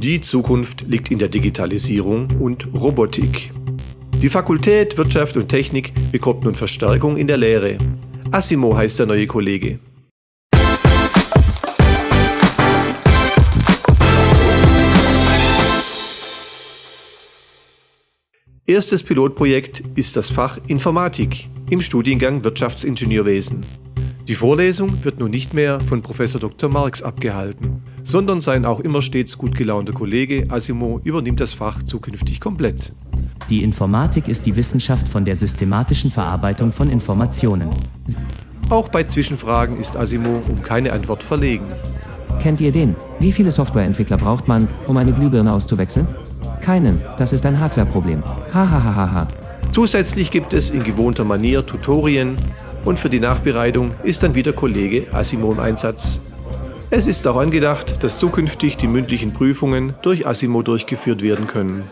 Die Zukunft liegt in der Digitalisierung und Robotik. Die Fakultät Wirtschaft und Technik bekommt nun Verstärkung in der Lehre. Asimo heißt der neue Kollege. Erstes Pilotprojekt ist das Fach Informatik im Studiengang Wirtschaftsingenieurwesen. Die Vorlesung wird nun nicht mehr von Prof. Dr. Marx abgehalten, sondern sein auch immer stets gut gelaunter Kollege Asimo übernimmt das Fach zukünftig komplett. Die Informatik ist die Wissenschaft von der systematischen Verarbeitung von Informationen. Auch bei Zwischenfragen ist Asimo um keine Antwort verlegen. Kennt ihr den? Wie viele Softwareentwickler braucht man, um eine Glühbirne auszuwechseln? Keinen, das ist ein Hardwareproblem. Hahaha. Zusätzlich gibt es in gewohnter Manier Tutorien und für die Nachbereitung ist dann wieder Kollege Asimo im Einsatz. Es ist auch angedacht, dass zukünftig die mündlichen Prüfungen durch Asimo durchgeführt werden können.